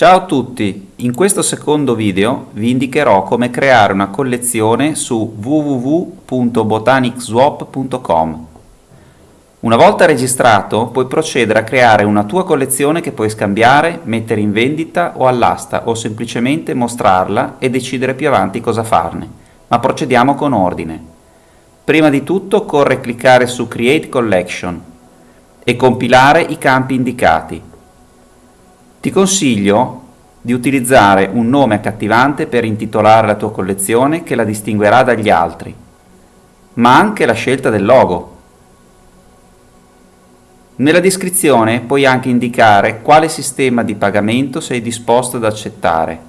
Ciao a tutti, in questo secondo video vi indicherò come creare una collezione su www.botanicswap.com. Una volta registrato puoi procedere a creare una tua collezione che puoi scambiare, mettere in vendita o all'asta o semplicemente mostrarla e decidere più avanti cosa farne, ma procediamo con ordine. Prima di tutto occorre cliccare su Create Collection e compilare i campi indicati. Ti consiglio di utilizzare un nome accattivante per intitolare la tua collezione che la distinguerà dagli altri, ma anche la scelta del logo. Nella descrizione puoi anche indicare quale sistema di pagamento sei disposto ad accettare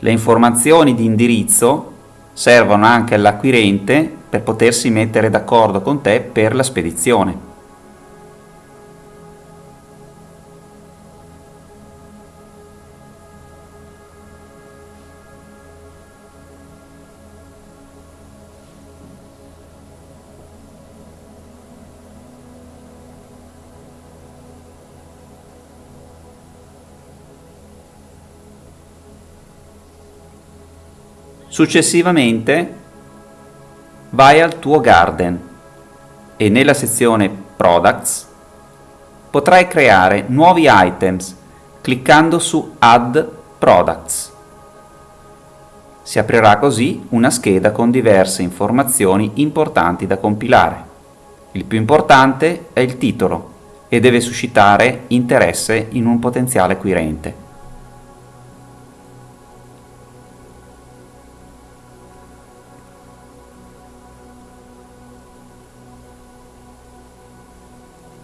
Le informazioni di indirizzo servono anche all'acquirente per potersi mettere d'accordo con te per la spedizione. Successivamente vai al tuo garden e nella sezione Products potrai creare nuovi items cliccando su Add Products. Si aprirà così una scheda con diverse informazioni importanti da compilare. Il più importante è il titolo e deve suscitare interesse in un potenziale acquirente.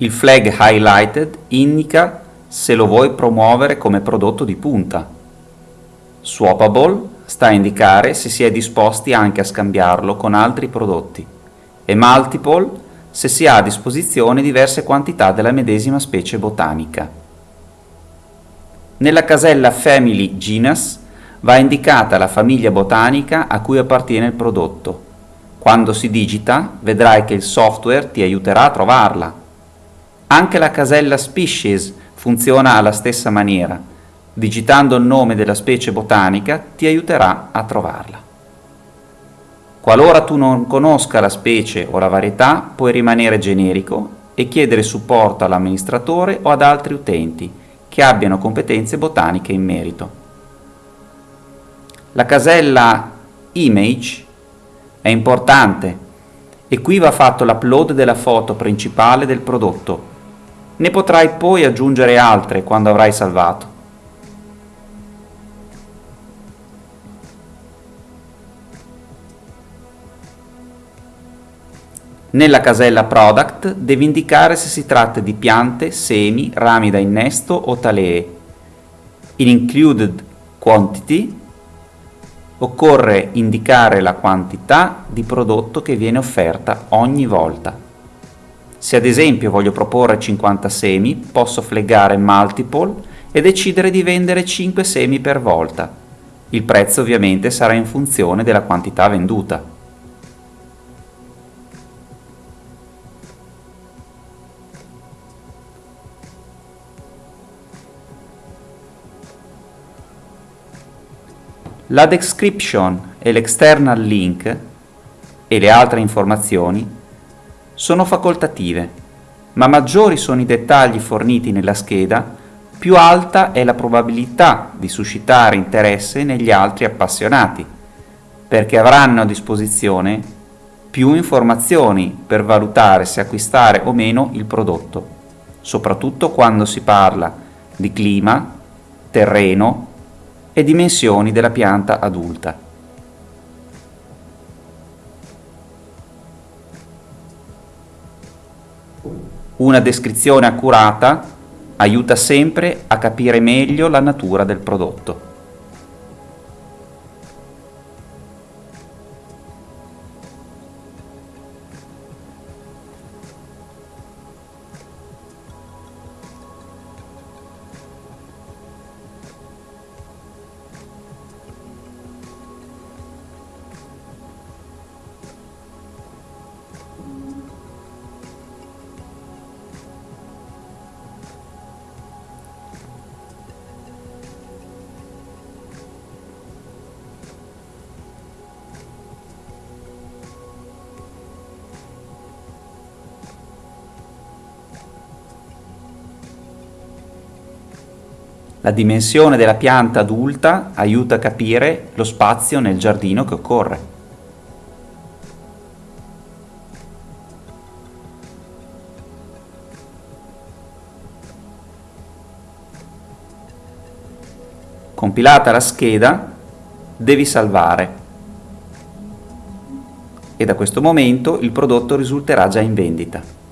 Il flag highlighted indica se lo vuoi promuovere come prodotto di punta. Swappable sta a indicare se si è disposti anche a scambiarlo con altri prodotti e multiple se si ha a disposizione diverse quantità della medesima specie botanica. Nella casella Family Genus va indicata la famiglia botanica a cui appartiene il prodotto. Quando si digita vedrai che il software ti aiuterà a trovarla anche la casella Species funziona alla stessa maniera. Digitando il nome della specie botanica ti aiuterà a trovarla. Qualora tu non conosca la specie o la varietà, puoi rimanere generico e chiedere supporto all'amministratore o ad altri utenti che abbiano competenze botaniche in merito. La casella Image è importante e qui va fatto l'upload della foto principale del prodotto ne potrai poi aggiungere altre quando avrai salvato. Nella casella Product devi indicare se si tratta di piante, semi, rami da innesto o talee. In Included Quantity occorre indicare la quantità di prodotto che viene offerta ogni volta. Se ad esempio voglio proporre 50 semi, posso fleggare multiple e decidere di vendere 5 semi per volta. Il prezzo ovviamente sarà in funzione della quantità venduta. La description e l'external link e le altre informazioni sono facoltative, ma maggiori sono i dettagli forniti nella scheda, più alta è la probabilità di suscitare interesse negli altri appassionati, perché avranno a disposizione più informazioni per valutare se acquistare o meno il prodotto, soprattutto quando si parla di clima, terreno e dimensioni della pianta adulta. Una descrizione accurata aiuta sempre a capire meglio la natura del prodotto. La dimensione della pianta adulta aiuta a capire lo spazio nel giardino che occorre. Compilata la scheda, devi salvare e da questo momento il prodotto risulterà già in vendita.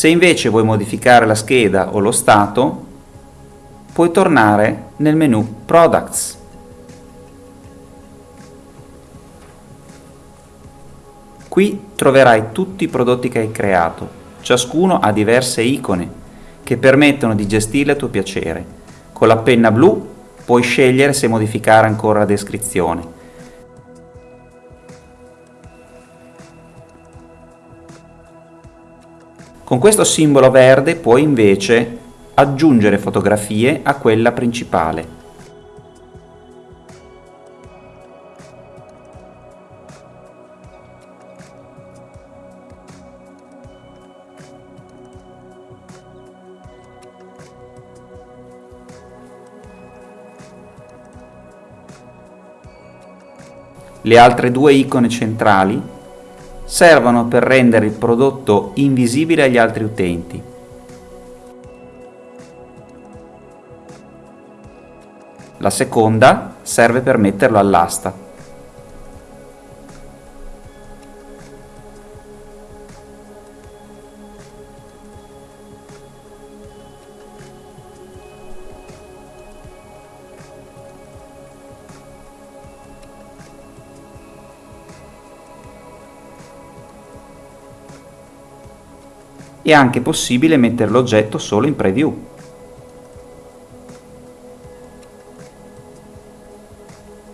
Se invece vuoi modificare la scheda o lo stato, puoi tornare nel menu Products. Qui troverai tutti i prodotti che hai creato, ciascuno ha diverse icone che permettono di gestirle a tuo piacere. Con la penna blu puoi scegliere se modificare ancora la descrizione. Con questo simbolo verde puoi invece aggiungere fotografie a quella principale. Le altre due icone centrali servono per rendere il prodotto invisibile agli altri utenti. La seconda serve per metterlo all'asta. È anche possibile mettere l'oggetto solo in preview.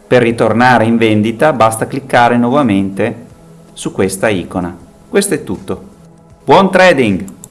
Per ritornare in vendita basta cliccare nuovamente su questa icona. Questo è tutto. Buon trading!